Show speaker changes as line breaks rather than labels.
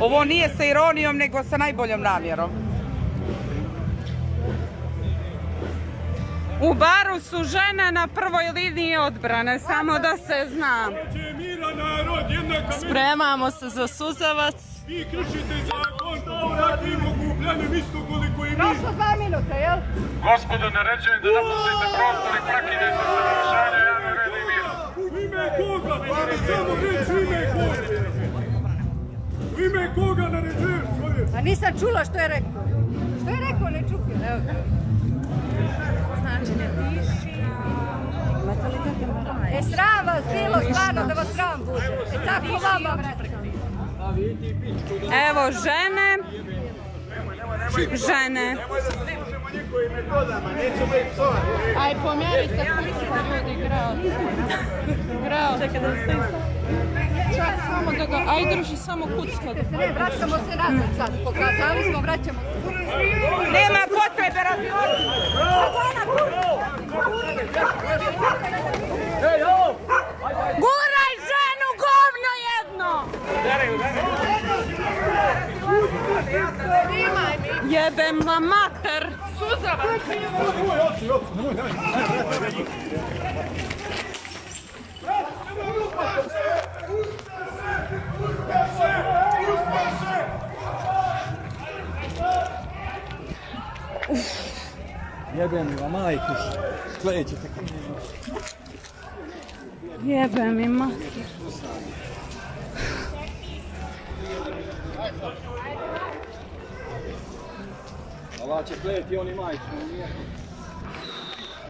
Ovo nije sa ironijom, nego sa najboljom namjerom. U baru su žene na prvoj liniji odbrane, samo da se zna.
Spremamo se za suzavac.
Vi kršite zakon, takvim okupljanjem isto koliko i mi.
Prošlo dva minuta, jel?
Gospodo, naređujem da napustite prostor i prekinete sa
nisam čula što je rekao. Što je rekao, ne čutim. Evo ga. Znači, ne piši. E, sram vas bilo, stvarno da vas sram bude. E, tako vama.
Evo žene. Žene.
Aj, pomjerite kucka ljudi, grao. Grao. Čekaj da Čak samo da ga, aj drži samo kucka.
Ne, vraćamo se nazad sad. Pokazali smo, vraćamo se.
Nema potrebe radi
Guraj ženu, govno jedno! Jebem vam mater!
Jebem mi vam majku, sledećete
Jebem im mater.
Ova će kleti oni majku, nije.